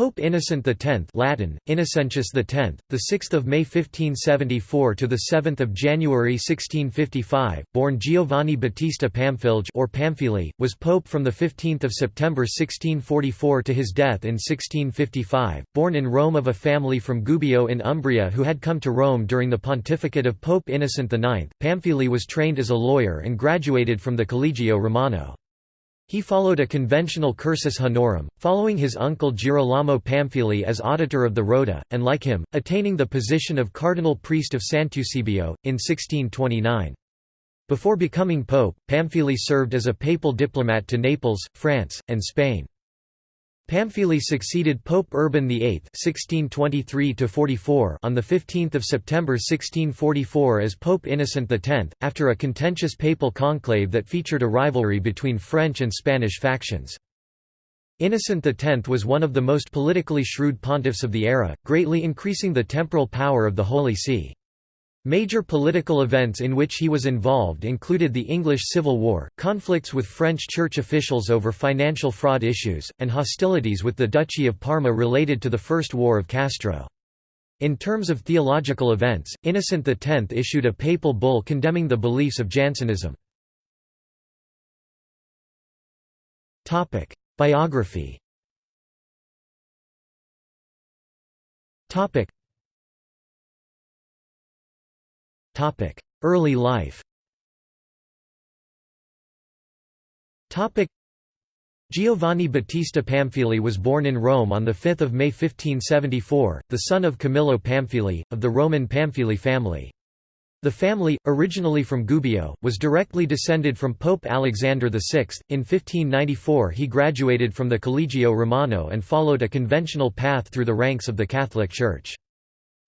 Pope Innocent X Latin, Innocentius X, the 6th of May 1574 to the 7th of January 1655, born Giovanni Battista Pamphilj or Pamphili, was pope from the 15th of September 1644 to his death in 1655. Born in Rome of a family from Gubbio in Umbria who had come to Rome during the pontificate of Pope Innocent IX, Pamphili was trained as a lawyer and graduated from the Collegio Romano. He followed a conventional cursus honorum, following his uncle Girolamo Pamphili as auditor of the Rota, and like him, attaining the position of cardinal priest of Sant'Eusebio, in 1629. Before becoming pope, Pamphili served as a papal diplomat to Naples, France, and Spain. Pamphili succeeded Pope Urban VIII (1623–44) on the 15th of September 1644 as Pope Innocent X, after a contentious papal conclave that featured a rivalry between French and Spanish factions. Innocent X was one of the most politically shrewd pontiffs of the era, greatly increasing the temporal power of the Holy See. Major political events in which he was involved included the English Civil War, conflicts with French church officials over financial fraud issues, and hostilities with the Duchy of Parma related to the First War of Castro. In terms of theological events, Innocent X issued a papal bull condemning the beliefs of Jansenism. Biography Early life Giovanni Battista Pamphili was born in Rome on 5 May 1574, the son of Camillo Pamphili, of the Roman Pamphili family. The family, originally from Gubbio, was directly descended from Pope Alexander VI. In 1594 he graduated from the Collegio Romano and followed a conventional path through the ranks of the Catholic Church.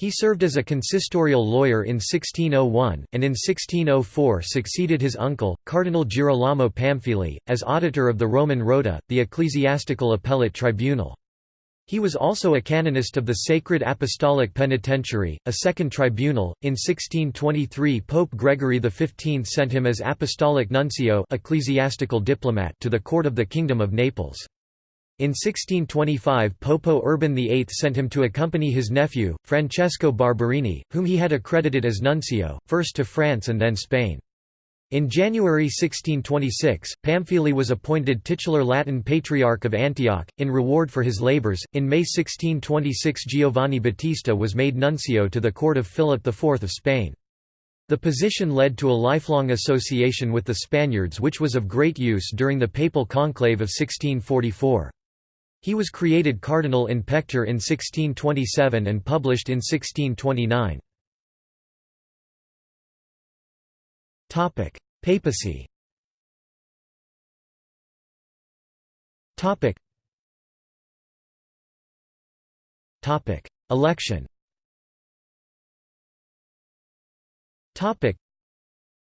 He served as a consistorial lawyer in 1601, and in 1604 succeeded his uncle, Cardinal Girolamo Pamphili, as auditor of the Roman Rota, the ecclesiastical appellate tribunal. He was also a canonist of the Sacred Apostolic Penitentiary, a second tribunal. In 1623, Pope Gregory XV sent him as apostolic nuncio, ecclesiastical diplomat, to the court of the Kingdom of Naples. In 1625 Popo Urban VIII sent him to accompany his nephew, Francesco Barberini, whom he had accredited as nuncio, first to France and then Spain. In January 1626, Pamphili was appointed titular Latin Patriarch of Antioch, in reward for his labors. In May 1626, Giovanni Battista was made nuncio to the court of Philip IV of Spain. The position led to a lifelong association with the Spaniards, which was of great use during the papal conclave of 1644. He was created cardinal in pectore in 1627 and published in 1629. Papacy Election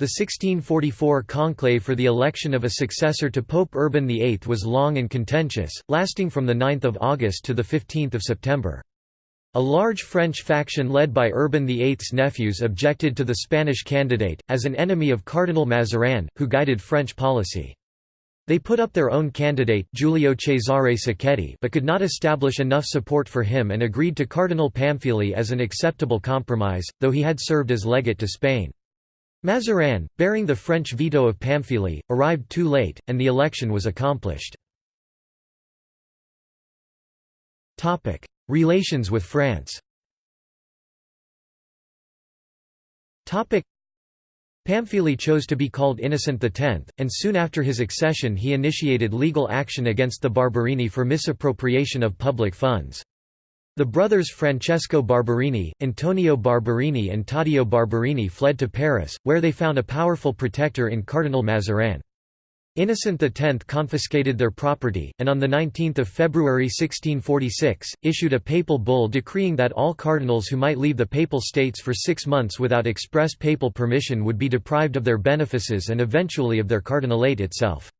the 1644 conclave for the election of a successor to Pope Urban VIII was long and contentious, lasting from 9 August to 15 September. A large French faction led by Urban VIII's nephews objected to the Spanish candidate, as an enemy of Cardinal Mazarin, who guided French policy. They put up their own candidate Giulio Cesare Sacchetti but could not establish enough support for him and agreed to Cardinal Pamphili as an acceptable compromise, though he had served as legate to Spain. Mazarin, bearing the French veto of Pamphili, arrived too late, and the election was accomplished. Relations with France Pamphili chose to be called Innocent X, and soon after his accession he initiated legal action against the Barberini for misappropriation of public funds. The brothers Francesco Barberini, Antonio Barberini and Taddeo Barberini fled to Paris, where they found a powerful protector in Cardinal Mazarin. Innocent X confiscated their property, and on 19 February 1646, issued a papal bull decreeing that all cardinals who might leave the papal states for six months without express papal permission would be deprived of their benefices and eventually of their cardinalate itself.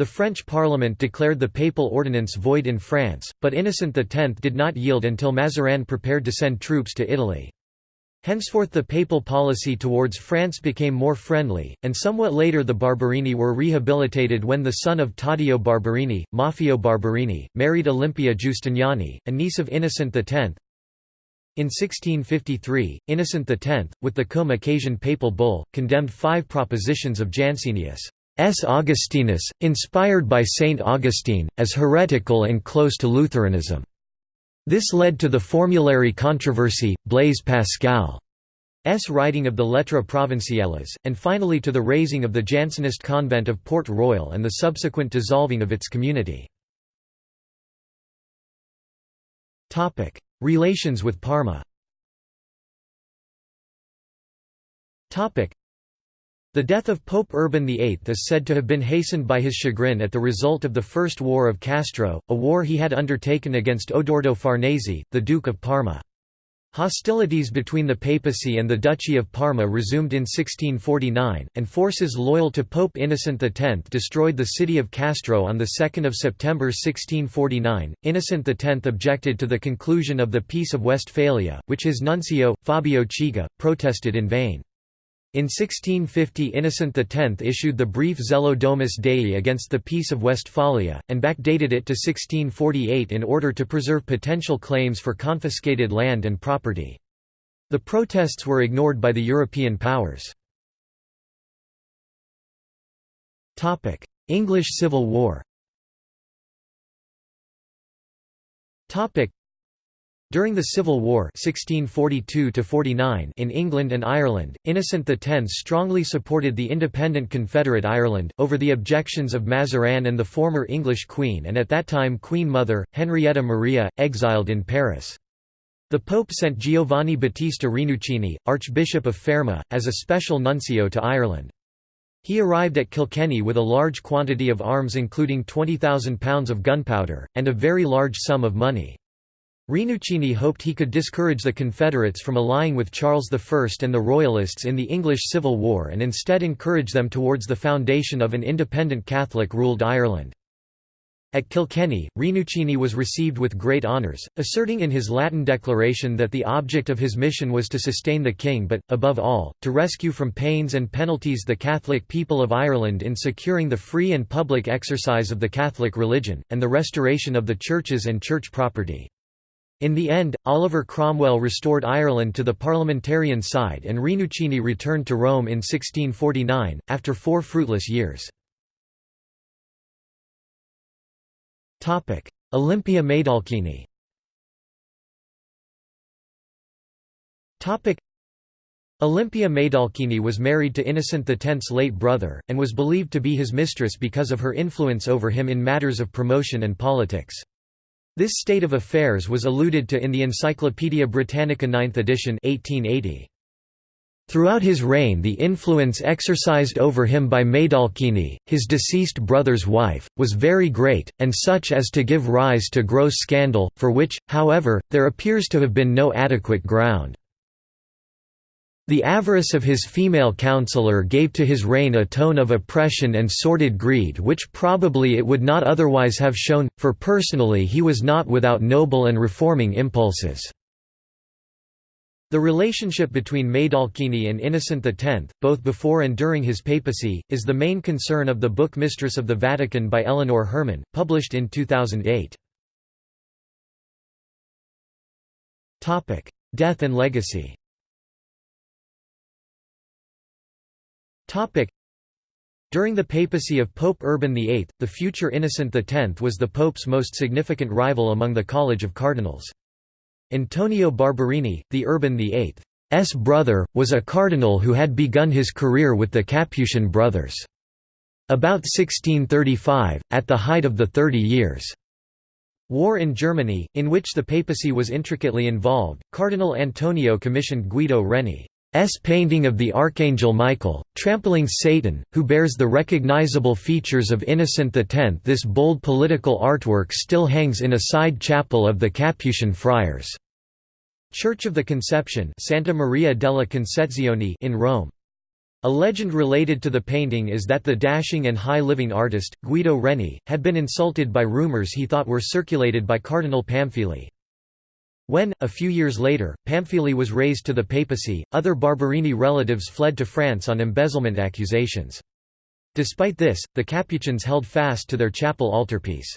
The French parliament declared the papal ordinance void in France, but Innocent X did not yield until Mazarin prepared to send troops to Italy. Henceforth the papal policy towards France became more friendly, and somewhat later the Barberini were rehabilitated when the son of Taddeo Barberini, Maffeo Barberini, married Olympia Giustiniani, a niece of Innocent X. In 1653, Innocent X, with the Cum Occasione papal bull, condemned five propositions of Jansenius' Augustinus, inspired by Saint Augustine, as heretical and close to Lutheranism. This led to the formulary controversy, Blaise Pascal's writing of the Lettres Provinciales, and finally to the razing of the Jansenist convent of Port Royal and the subsequent dissolving of its community. Relations with Parma the death of Pope Urban VIII is said to have been hastened by his chagrin at the result of the First War of Castro, a war he had undertaken against Odoardo Farnese, the Duke of Parma. Hostilities between the papacy and the Duchy of Parma resumed in 1649, and forces loyal to Pope Innocent X destroyed the city of Castro on 2 September 1649. Innocent X objected to the conclusion of the Peace of Westphalia, which his nuncio, Fabio Chigi, protested in vain. In 1650 Innocent X issued the brief Zelo Domus Dei against the Peace of Westphalia, and backdated it to 1648 in order to preserve potential claims for confiscated land and property. The protests were ignored by the European powers. English Civil War during the Civil War 1642 in England and Ireland, Innocent X strongly supported the independent Confederate Ireland, over the objections of Mazarin and the former English Queen and at that time Queen Mother, Henrietta Maria, exiled in Paris. The Pope sent Giovanni Battista Rinuccini, Archbishop of Fermo, as a special nuncio to Ireland. He arrived at Kilkenny with a large quantity of arms including £20,000 of gunpowder, and a very large sum of money. Rinuccini hoped he could discourage the Confederates from allying with Charles I and the Royalists in the English Civil War and instead encourage them towards the foundation of an independent Catholic-ruled Ireland. At Kilkenny, Rinuccini was received with great honours, asserting in his Latin declaration that the object of his mission was to sustain the king but, above all, to rescue from pains and penalties the Catholic people of Ireland in securing the free and public exercise of the Catholic religion, and the restoration of the churches and church property. In the end, Oliver Cromwell restored Ireland to the parliamentarian side and Rinuccini returned to Rome in 1649, after four fruitless years. Olympia Maidalchini Olympia Maidalchini was married to Innocent X's late brother, and was believed to be his mistress because of her influence over him in matters of promotion and politics. This state of affairs was alluded to in the Encyclopaedia Britannica 9th edition 1880. Throughout his reign the influence exercised over him by Maidalchini, his deceased brother's wife, was very great, and such as to give rise to gross scandal, for which, however, there appears to have been no adequate ground. The avarice of his female counsellor gave to his reign a tone of oppression and sordid greed which probably it would not otherwise have shown, for personally he was not without noble and reforming impulses. The relationship between Maidalchini and Innocent X, both before and during his papacy, is the main concern of the book Mistress of the Vatican by Eleanor Herman, published in 2008. Death and legacy During the papacy of Pope Urban VIII, the future Innocent X was the pope's most significant rival among the College of Cardinals. Antonio Barberini, the Urban VIII's brother, was a cardinal who had begun his career with the Capuchin brothers. About 1635, at the height of the Thirty Years' War in Germany, in which the papacy was intricately involved, Cardinal Antonio commissioned Guido Reni painting of the Archangel Michael, trampling Satan, who bears the recognizable features of Innocent X. This bold political artwork still hangs in a side chapel of the Capuchin friars' Church of the Conception Santa Maria della Concezione in Rome. A legend related to the painting is that the dashing and high-living artist, Guido Reni, had been insulted by rumors he thought were circulated by Cardinal Pamphili. When, a few years later, Pamphili was raised to the papacy, other Barberini relatives fled to France on embezzlement accusations. Despite this, the Capuchins held fast to their chapel altarpiece.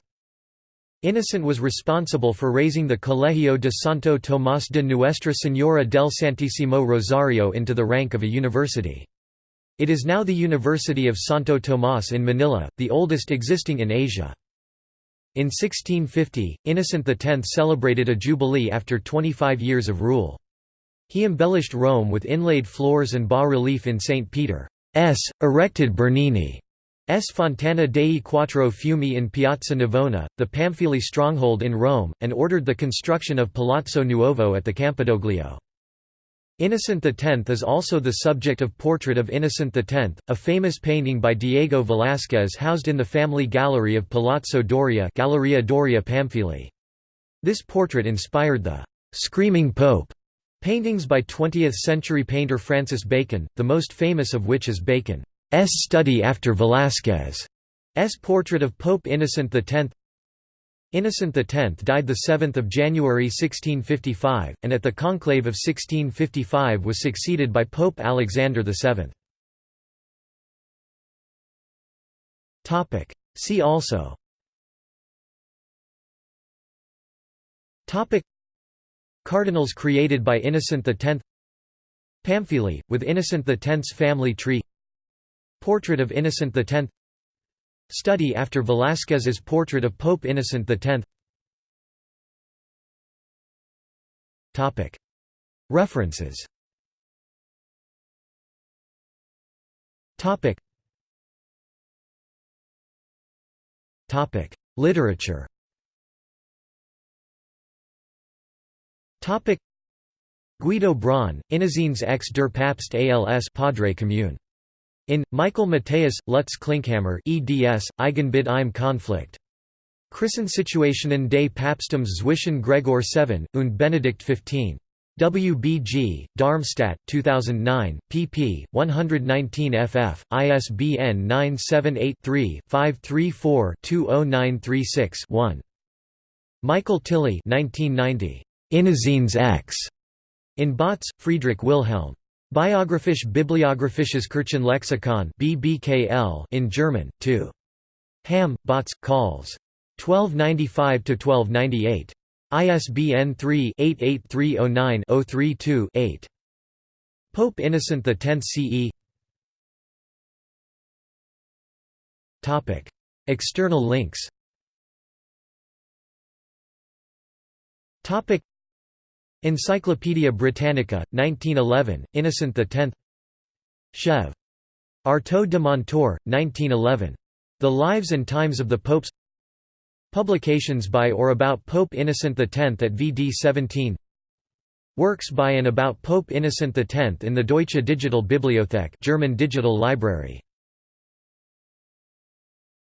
Innocent was responsible for raising the Colegio de Santo Tomás de Nuestra Señora del Santísimo Rosario into the rank of a university. It is now the University of Santo Tomás in Manila, the oldest existing in Asia. In 1650, Innocent X celebrated a jubilee after 25 years of rule. He embellished Rome with inlaid floors and bas-relief in St. Peter's, erected Bernini's Fontana dei Quattro Fiumi in Piazza Navona, the Pamphili stronghold in Rome, and ordered the construction of Palazzo Nuovo at the Campidoglio. Innocent X is also the subject of Portrait of Innocent X, a famous painting by Diego Velázquez housed in the family gallery of Palazzo Doria Galleria Doria Pamphili. This portrait inspired the «Screaming Pope» paintings by 20th-century painter Francis Bacon, the most famous of which is Bacon's study after Velázquez's portrait of Pope Innocent X Innocent X died 7 January 1655, and at the conclave of 1655 was succeeded by Pope Alexander VII. See also. Cardinals created by Innocent X Pamphili, with Innocent X's family tree. Portrait of Innocent X Study after Velázquez's portrait of Pope Innocent X References. Literature. Guido Braun, Innocenz ex der Papst als Padre Commune in, Michael Matheus, Lutz Klinkhammer eds, Eigenbild im Konflikt. Krisensituationen des Papsttums zwischen Gregor VII und Benedict XV. WBG, Darmstadt 2009, pp. 119 ff, ISBN 978-3-534-20936-1. Michael Tilly 1990. Innocenz X. In Bautz, Friedrich Wilhelm. Biographisch Bibliographisches Kirchenlexikon BBKL in German, 2. Hamm, Bautz, Calls. 1295–1298. ISBN 3-88309-032-8. Pope Innocent X CE External links Encyclopædia Britannica, 1911, Innocent X Chev. Artaud de Montor, 1911. The Lives and Times of the Popes Publications by or about Pope Innocent X at VD 17 Works by and about Pope Innocent X in the Deutsche Digital Bibliothek German Digital Library